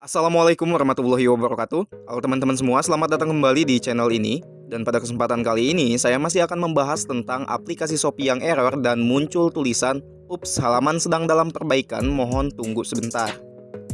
Assalamualaikum warahmatullahi wabarakatuh. Halo teman-teman semua, selamat datang kembali di channel ini. Dan pada kesempatan kali ini, saya masih akan membahas tentang aplikasi Shopee yang error dan muncul tulisan Ups, halaman sedang dalam perbaikan, mohon tunggu sebentar.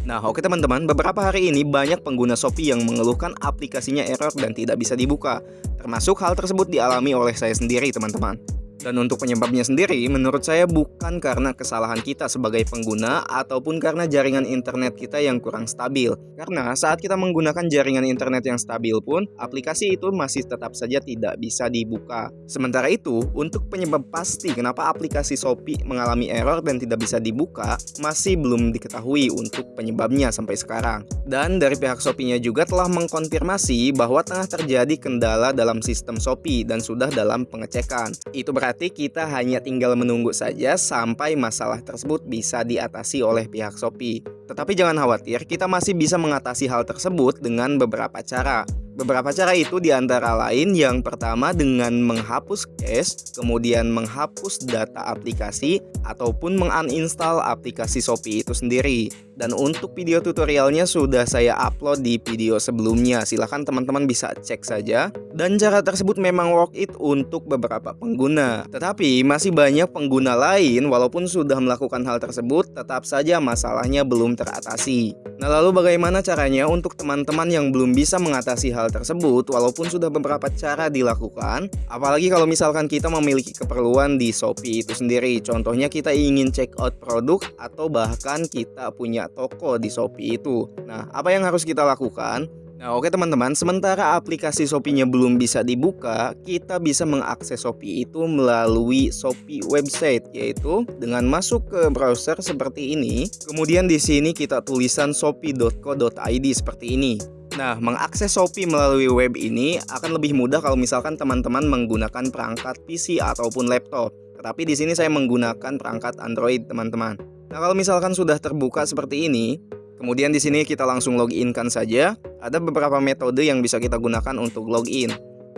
Nah oke teman-teman, beberapa hari ini banyak pengguna Shopee yang mengeluhkan aplikasinya error dan tidak bisa dibuka. Termasuk hal tersebut dialami oleh saya sendiri teman-teman dan untuk penyebabnya sendiri, menurut saya bukan karena kesalahan kita sebagai pengguna ataupun karena jaringan internet kita yang kurang stabil. Karena saat kita menggunakan jaringan internet yang stabil pun, aplikasi itu masih tetap saja tidak bisa dibuka. Sementara itu, untuk penyebab pasti kenapa aplikasi Shopee mengalami error dan tidak bisa dibuka, masih belum diketahui untuk penyebabnya sampai sekarang. Dan dari pihak Shopee-nya juga telah mengkonfirmasi bahwa tengah terjadi kendala dalam sistem Shopee dan sudah dalam pengecekan. Itu berarti Berarti kita hanya tinggal menunggu saja sampai masalah tersebut bisa diatasi oleh pihak Shopee. Tetapi jangan khawatir, kita masih bisa mengatasi hal tersebut dengan beberapa cara. Beberapa cara itu di antara lain yang pertama dengan menghapus cache, kemudian menghapus data aplikasi, ataupun menguninstall aplikasi Shopee itu sendiri. Dan untuk video tutorialnya sudah saya upload di video sebelumnya, silahkan teman-teman bisa cek saja. Dan cara tersebut memang work it untuk beberapa pengguna. Tetapi masih banyak pengguna lain walaupun sudah melakukan hal tersebut, tetap saja masalahnya belum teratasi. Nah lalu bagaimana caranya untuk teman-teman yang belum bisa mengatasi hal tersebut walaupun sudah beberapa cara dilakukan? Apalagi kalau misalkan kita memiliki keperluan di Shopee itu sendiri. Contohnya kita ingin check out produk atau bahkan kita punya toko di Shopee itu. Nah apa yang harus kita lakukan Nah oke teman-teman, sementara aplikasi Shopee-nya belum bisa dibuka, kita bisa mengakses Shopee itu melalui Shopee website yaitu dengan masuk ke browser seperti ini. Kemudian di sini kita tulisan shopee.co.id seperti ini. Nah, mengakses Shopee melalui web ini akan lebih mudah kalau misalkan teman-teman menggunakan perangkat PC ataupun laptop. Tetapi di sini saya menggunakan perangkat Android, teman-teman. Nah, kalau misalkan sudah terbuka seperti ini, Kemudian di sini kita langsung login kan saja. Ada beberapa metode yang bisa kita gunakan untuk login.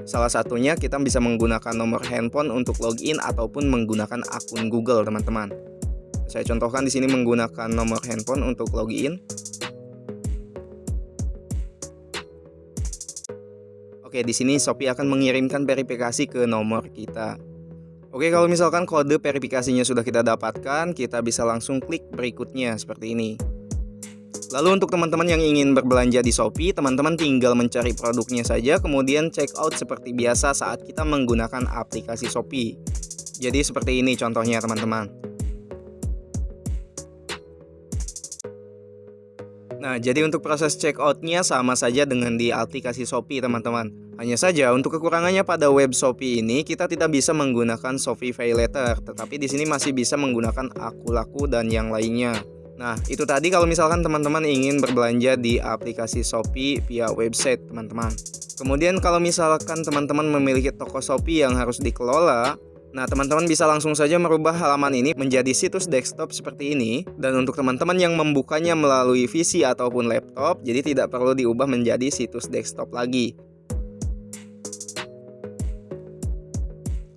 Salah satunya kita bisa menggunakan nomor handphone untuk login ataupun menggunakan akun Google, teman-teman. Saya contohkan di sini menggunakan nomor handphone untuk login. Oke, di sini Shopee akan mengirimkan verifikasi ke nomor kita. Oke, kalau misalkan kode verifikasinya sudah kita dapatkan, kita bisa langsung klik berikutnya seperti ini. Lalu untuk teman-teman yang ingin berbelanja di Shopee, teman-teman tinggal mencari produknya saja kemudian check out seperti biasa saat kita menggunakan aplikasi Shopee. Jadi seperti ini contohnya teman-teman. Nah, jadi untuk proses check outnya sama saja dengan di aplikasi Shopee teman-teman. Hanya saja untuk kekurangannya pada web Shopee ini kita tidak bisa menggunakan Shopee Pay Later, tetapi di sini masih bisa menggunakan aku laku dan yang lainnya. Nah, itu tadi kalau misalkan teman-teman ingin berbelanja di aplikasi Shopee via website, teman-teman. Kemudian kalau misalkan teman-teman memiliki toko Shopee yang harus dikelola, Nah, teman-teman bisa langsung saja merubah halaman ini menjadi situs desktop seperti ini. Dan untuk teman-teman yang membukanya melalui PC ataupun laptop, jadi tidak perlu diubah menjadi situs desktop lagi.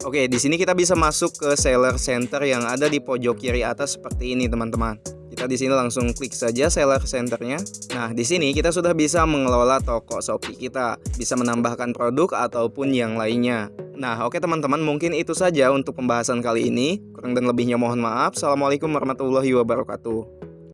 Oke, di sini kita bisa masuk ke seller center yang ada di pojok kiri atas seperti ini, teman-teman. Di sini langsung klik saja seller centernya. Nah, di sini kita sudah bisa mengelola toko Shopee kita, bisa menambahkan produk ataupun yang lainnya. Nah, oke teman-teman, mungkin itu saja untuk pembahasan kali ini. Kurang dan lebihnya mohon maaf. Assalamualaikum warahmatullahi wabarakatuh.